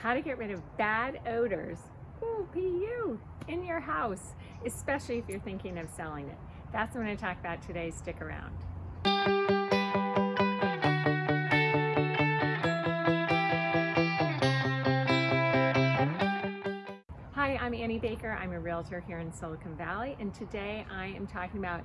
how to get rid of bad odors, ooh, PU, in your house, especially if you're thinking of selling it. That's what I'm to talk about today. Stick around. Hi, I'm Annie Baker. I'm a realtor here in Silicon Valley, and today I am talking about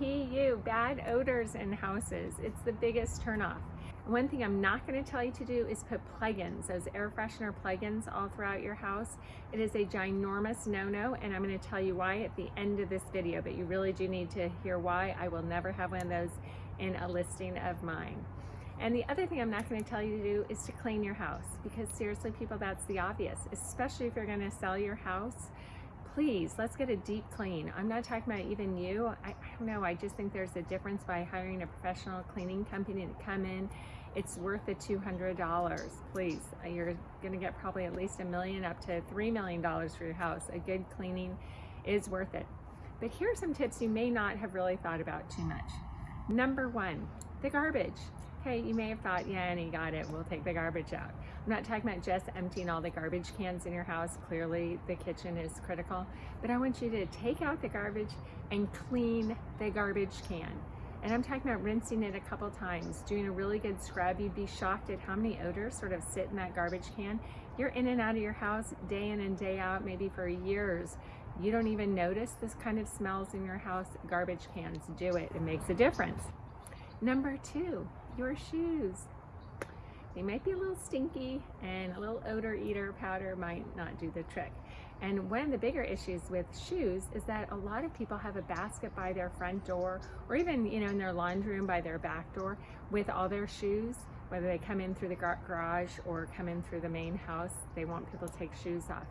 PU, bad odors in houses. It's the biggest turnoff. One thing I'm not going to tell you to do is put plugins, those air freshener plugins all throughout your house. It is a ginormous no-no and I'm going to tell you why at the end of this video, but you really do need to hear why. I will never have one of those in a listing of mine. And the other thing I'm not going to tell you to do is to clean your house because seriously people that's the obvious, especially if you're going to sell your house please let's get a deep clean. I'm not talking about even you. I, I, don't know. I just think there's a difference by hiring a professional cleaning company to come in. It's worth the $200 please. Uh, you're going to get probably at least a million up to three million dollars for your house. A good cleaning is worth it. But here are some tips you may not have really thought about too much. Number one the garbage okay you may have thought yeah Annie got it we'll take the garbage out I'm not talking about just emptying all the garbage cans in your house. Clearly the kitchen is critical, but I want you to take out the garbage and clean the garbage can. And I'm talking about rinsing it a couple times, doing a really good scrub. You'd be shocked at how many odors sort of sit in that garbage can. You're in and out of your house day in and day out, maybe for years. You don't even notice this kind of smells in your house. Garbage cans do it. It makes a difference. Number two, your shoes. They might be a little stinky and a little odor eater powder might not do the trick. And one of the bigger issues with shoes is that a lot of people have a basket by their front door or even you know in their laundry room by their back door with all their shoes whether they come in through the garage or come in through the main house they want people to take shoes off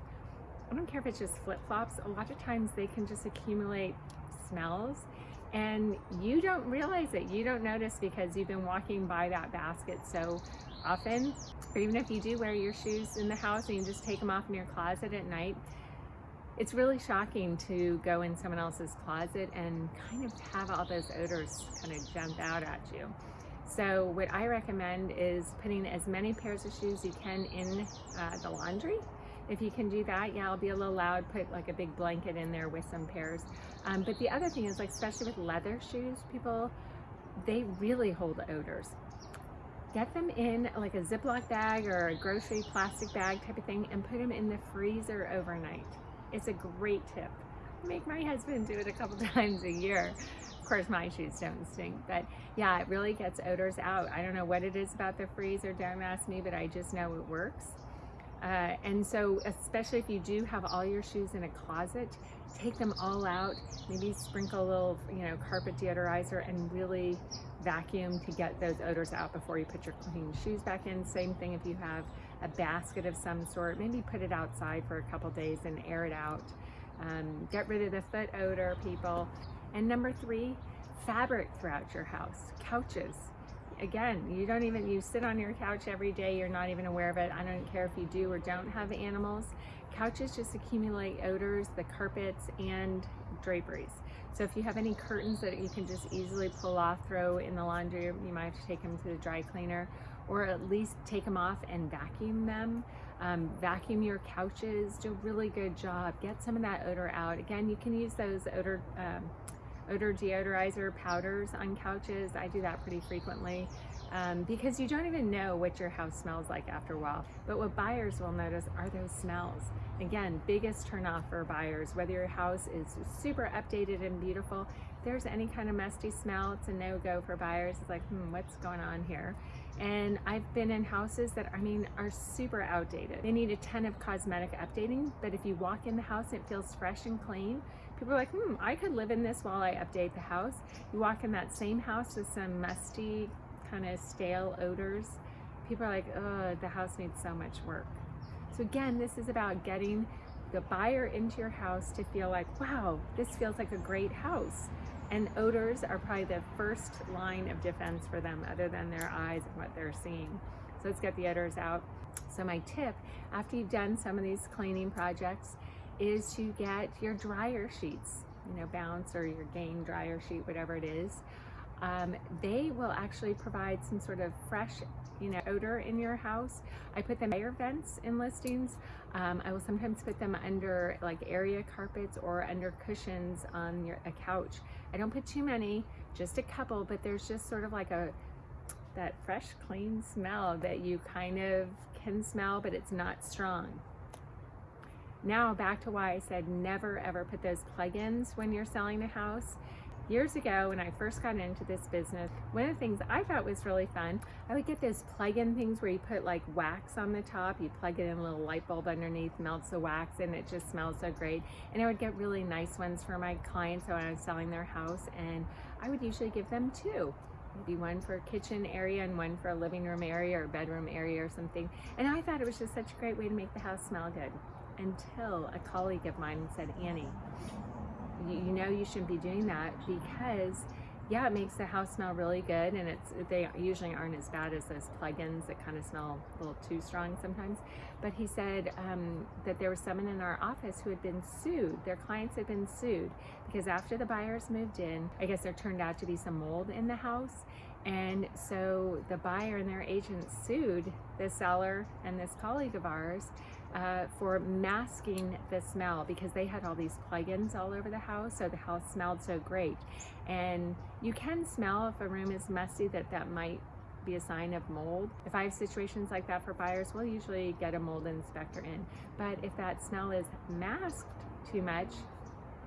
I don't care if it's just flip-flops a lot of times they can just accumulate smells and you don't realize it you don't notice because you've been walking by that basket so often, or even if you do wear your shoes in the house and you just take them off in your closet at night, it's really shocking to go in someone else's closet and kind of have all those odors kind of jump out at you. So what I recommend is putting as many pairs of shoes you can in uh, the laundry. If you can do that, yeah, I'll be a little loud, put like a big blanket in there with some pairs. Um, but the other thing is like, especially with leather shoes, people, they really hold odors get them in like a Ziploc bag or a grocery plastic bag type of thing and put them in the freezer overnight. It's a great tip. Make my husband do it a couple times a year. Of course, my shoes don't stink, but yeah, it really gets odors out. I don't know what it is about the freezer, don't ask me, but I just know it works. Uh, and so, especially if you do have all your shoes in a closet, take them all out, maybe sprinkle a little, you know, carpet deodorizer and really vacuum to get those odors out before you put your clean shoes back in. Same thing if you have a basket of some sort, maybe put it outside for a couple days and air it out. Um, get rid of the foot odor, people. And number three, fabric throughout your house, couches. Again, you don't even, you sit on your couch every day, you're not even aware of it. I don't care if you do or don't have animals. Couches just accumulate odors, the carpets and draperies. So if you have any curtains that you can just easily pull off, throw in the laundry, you might have to take them to the dry cleaner or at least take them off and vacuum them. Um, vacuum your couches, do a really good job. Get some of that odor out. Again, you can use those odor um, odor deodorizer powders on couches. I do that pretty frequently um, because you don't even know what your house smells like after a while. But what buyers will notice are those smells. Again, biggest turnoff for buyers, whether your house is super updated and beautiful, If there's any kind of musty smell, it's a no-go for buyers. It's like, hmm, what's going on here? And I've been in houses that, I mean, are super outdated. They need a ton of cosmetic updating, but if you walk in the house it feels fresh and clean, people are like, hmm, I could live in this while I update the house. You walk in that same house with some musty, kind of stale odors, people are like, oh, the house needs so much work. So again, this is about getting the buyer into your house to feel like, wow, this feels like a great house. And odors are probably the first line of defense for them other than their eyes and what they're seeing. So let's get the odors out. So my tip, after you've done some of these cleaning projects, is to get your dryer sheets, you know, Bounce or your Gain dryer sheet, whatever it is. Um, they will actually provide some sort of fresh you know, odor in your house. I put them air vents in listings. Um, I will sometimes put them under like area carpets or under cushions on your, a couch. I don't put too many, just a couple, but there's just sort of like a that fresh, clean smell that you kind of can smell, but it's not strong. Now back to why I said never ever put those plugins when you're selling a house. Years ago, when I first got into this business, one of the things I thought was really fun, I would get those plug-in things where you put like wax on the top, you plug it in a little light bulb underneath, melts the wax, and it just smells so great. And I would get really nice ones for my clients when I was selling their house, and I would usually give them two maybe one for a kitchen area and one for a living room area or bedroom area or something. And I thought it was just such a great way to make the house smell good until a colleague of mine said, Annie, you, you know you shouldn't be doing that because yeah, it makes the house smell really good, and it's they usually aren't as bad as those plugins that kind of smell a little too strong sometimes. But he said um, that there was someone in our office who had been sued. Their clients had been sued because after the buyers moved in, I guess there turned out to be some mold in the house, and so the buyer and their agent sued the seller and this colleague of ours uh, for masking the smell because they had all these plugins all over the house so the house smelled so great and you can smell if a room is musty that that might be a sign of mold. If I have situations like that for buyers, we'll usually get a mold inspector in. But if that smell is masked too much,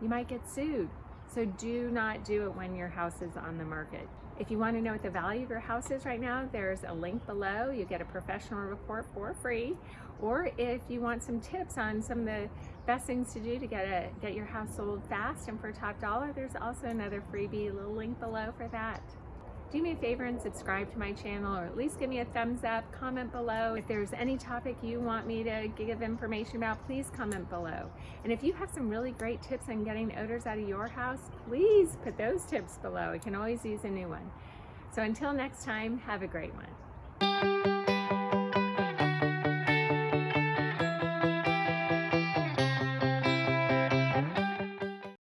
you might get sued. So do not do it when your house is on the market. If you want to know what the value of your house is right now, there's a link below. You get a professional report for free. Or if you want some tips on some of the best things to do to get a get your house sold fast and for top dollar, there's also another freebie, little link below for that do me a favor and subscribe to my channel or at least give me a thumbs up, comment below. If there's any topic you want me to give information about, please comment below. And if you have some really great tips on getting odors out of your house, please put those tips below. I can always use a new one. So until next time, have a great one.